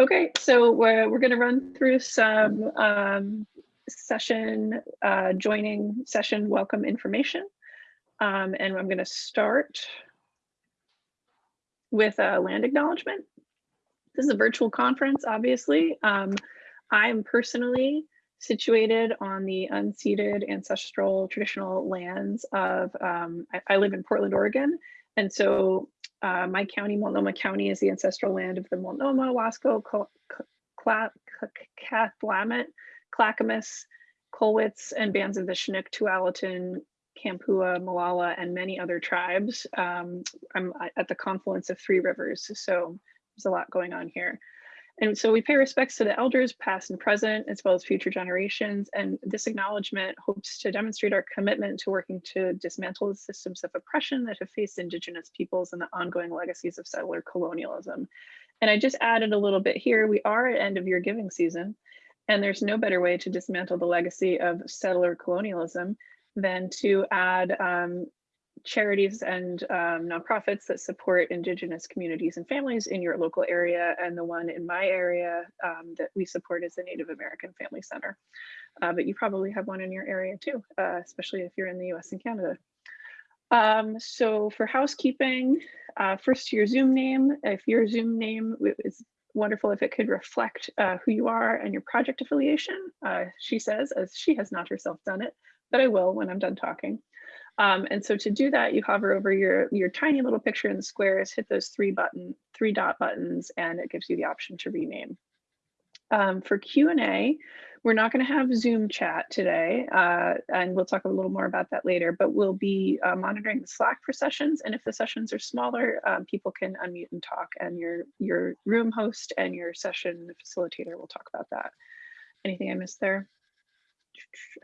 Okay, so we're, we're going to run through some um, session, uh, joining session welcome information. Um, and I'm going to start with a land acknowledgement. This is a virtual conference, obviously. Um, I'm personally situated on the unceded ancestral traditional lands of, um, I, I, live in Portland, Oregon. And so uh, my county, Multnomah County, is the ancestral land of the Multnomah, Wasco, Cathlamet, Clackamas, Cowlitz, and bands of the Chinook, Tualatin, Kalapuya, Molalla, and many other tribes. Um, I'm at the confluence of three rivers, so there's a lot going on here. And so we pay respects to the elders, past and present, as well as future generations. And this acknowledgement hopes to demonstrate our commitment to working to dismantle the systems of oppression that have faced Indigenous peoples and the ongoing legacies of settler colonialism. And I just added a little bit here. We are at end of year giving season, and there's no better way to dismantle the legacy of settler colonialism than to add um, charities and um, nonprofits that support Indigenous communities and families in your local area. And the one in my area um, that we support is the Native American Family Center. Uh, but you probably have one in your area too, uh, especially if you're in the US and Canada. Um, so for housekeeping, uh, first your Zoom name, if your Zoom name is wonderful if it could reflect uh, who you are and your project affiliation. Uh, she says, as she has not herself done it, but I will when I'm done talking. Um, and so to do that, you hover over your, your tiny little picture in the squares, hit those three button, three dot buttons, and it gives you the option to rename. Um, for Q&A, we're not going to have Zoom chat today, uh, and we'll talk a little more about that later, but we'll be uh, monitoring the Slack for sessions. And if the sessions are smaller, um, people can unmute and talk, and your, your room host and your session facilitator will talk about that. Anything I missed there?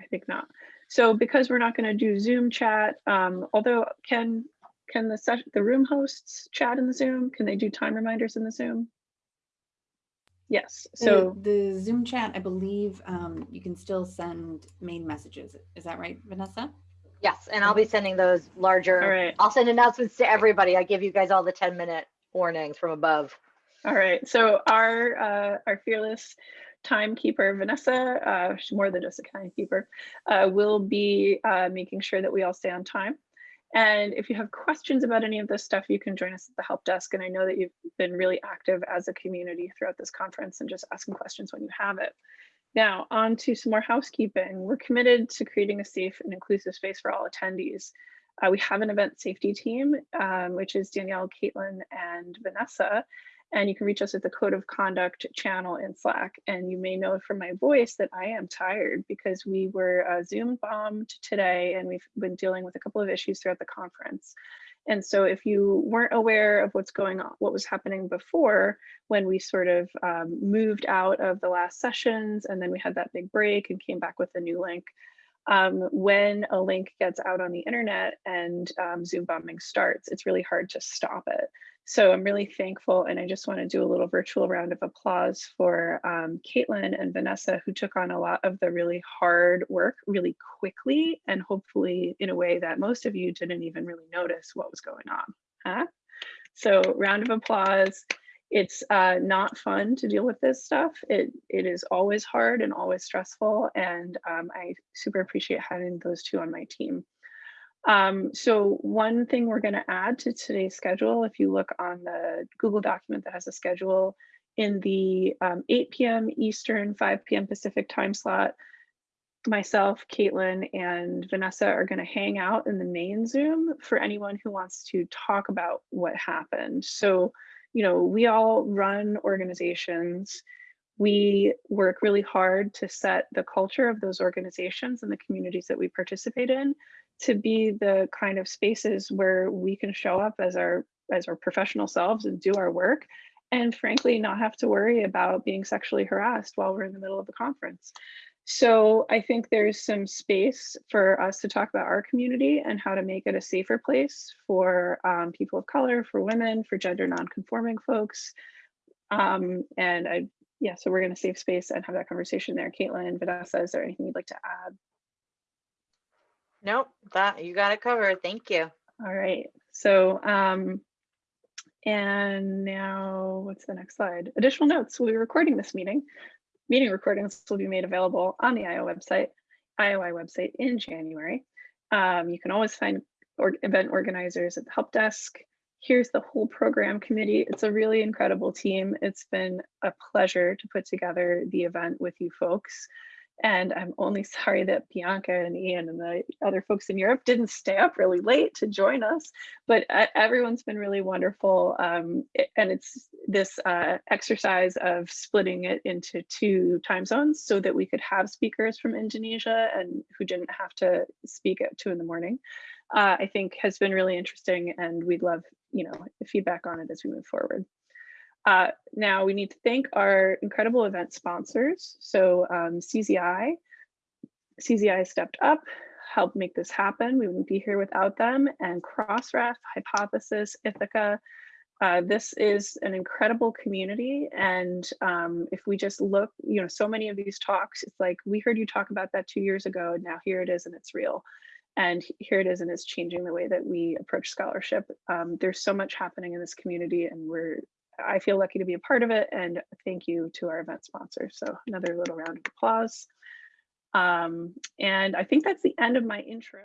I think not. So because we're not going to do Zoom chat, um, although can can the the room hosts chat in the Zoom? Can they do time reminders in the Zoom? Yes. So the, the Zoom chat, I believe um, you can still send main messages. Is that right, Vanessa? Yes, and I'll be sending those larger. All right. I'll send announcements to everybody. I give you guys all the 10 minute warnings from above. All right. So our uh, our fearless timekeeper, Vanessa, uh, she's more than just a timekeeper, uh, will be uh, making sure that we all stay on time. And if you have questions about any of this stuff, you can join us at the help desk. And I know that you've been really active as a community throughout this conference and just asking questions when you have it. Now, on to some more housekeeping. We're committed to creating a safe and inclusive space for all attendees. Uh, we have an event safety team, um, which is Danielle, Caitlin, and Vanessa. And you can reach us at the code of conduct channel in Slack. And you may know from my voice that I am tired because we were uh, Zoom bombed today and we've been dealing with a couple of issues throughout the conference. And so if you weren't aware of what's going on, what was happening before when we sort of um, moved out of the last sessions and then we had that big break and came back with a new link, um, when a link gets out on the internet and um, Zoom bombing starts, it's really hard to stop it. So I'm really thankful and I just want to do a little virtual round of applause for um, Caitlin and Vanessa who took on a lot of the really hard work really quickly and hopefully in a way that most of you didn't even really notice what was going on. Huh? So round of applause. It's uh, not fun to deal with this stuff. It, it is always hard and always stressful and um, I super appreciate having those two on my team. Um, so one thing we're going to add to today's schedule, if you look on the Google document that has a schedule in the um, 8 p.m. Eastern, 5 p.m. Pacific time slot, myself, Caitlin, and Vanessa are going to hang out in the main Zoom for anyone who wants to talk about what happened. So, you know, we all run organizations. We work really hard to set the culture of those organizations and the communities that we participate in to be the kind of spaces where we can show up as our as our professional selves and do our work and frankly not have to worry about being sexually harassed while we're in the middle of the conference. So I think there's some space for us to talk about our community and how to make it a safer place for um, people of color, for women, for gender nonconforming folks. Um, and I, yeah, so we're gonna save space and have that conversation there. Caitlin, Vanessa, is there anything you'd like to add? Nope, that you got it covered. Thank you. All right. So um, and now what's the next slide? Additional notes. We'll be recording this meeting. Meeting recordings will be made available on the IO website, IOI website in January. Um, you can always find or event organizers at the help desk. Here's the whole program committee. It's a really incredible team. It's been a pleasure to put together the event with you folks. And I'm only sorry that Bianca and Ian and the other folks in Europe didn't stay up really late to join us. But everyone's been really wonderful. Um, and it's this uh, exercise of splitting it into two time zones so that we could have speakers from Indonesia and who didn't have to speak at two in the morning. Uh, I think has been really interesting and we'd love, you know, feedback on it as we move forward. Uh, now we need to thank our incredible event sponsors. So um, CZI, CZI stepped up, helped make this happen. We wouldn't be here without them. And Crossref, Hypothesis, Ithaka. Uh, this is an incredible community. And um, if we just look, you know, so many of these talks, it's like, we heard you talk about that two years ago. and Now here it is and it's real. And here it is and it's changing the way that we approach scholarship. Um, there's so much happening in this community and we're I feel lucky to be a part of it and thank you to our event sponsors. So another little round of applause. Um, and I think that's the end of my intro.